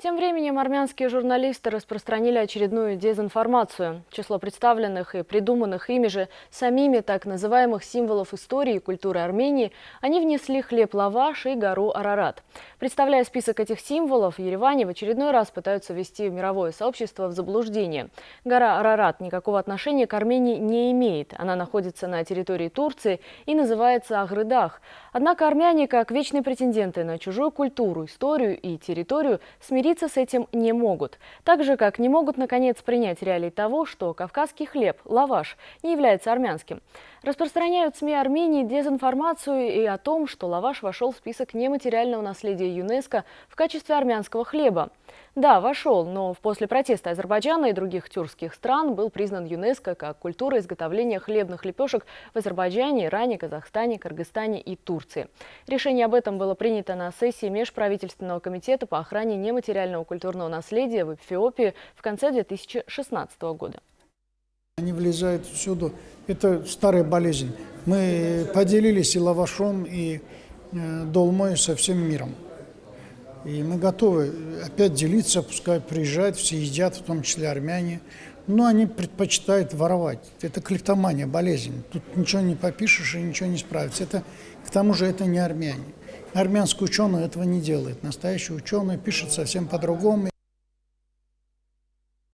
Тем временем армянские журналисты распространили очередную дезинформацию. Число представленных и придуманных ими же самими так называемых символов истории и культуры Армении они внесли хлеб-лаваш и гору Арарат. Представляя список этих символов, в Ереване в очередной раз пытаются ввести мировое сообщество в заблуждение. Гора Арарат никакого отношения к Армении не имеет. Она находится на территории Турции и называется Агрыдах. Однако армяне, как вечные претенденты на чужую культуру, историю и территорию, смириться с этим не могут. Так же, как не могут, наконец, принять реалии того, что кавказский хлеб, лаваш, не является армянским. Распространяют СМИ Армении дезинформацию и о том, что лаваш вошел в список нематериального наследия ЮНЕСКО в качестве армянского хлеба. Да, вошел, но после протеста Азербайджана и других тюркских стран был признан ЮНЕСКО как культура изготовления хлебных лепешек в Азербайджане, Иране, Казахстане, Кыргызстане и Турции. Решение об этом было принято на сессии Межправительственного комитета по охране нематериального культурного наследия в Эфиопии в конце 2016 года. Они влезают всюду. Это старая болезнь. Мы поделились и лавашом, и э, долмой со всем миром. И мы готовы опять делиться, пускай приезжают, все едят, в том числе армяне. Но они предпочитают воровать. Это клептомания, болезнь. Тут ничего не попишешь и ничего не справится. Это, к тому же это не армяне. Армянский ученый этого не делает. Настоящий ученый пишет совсем по-другому.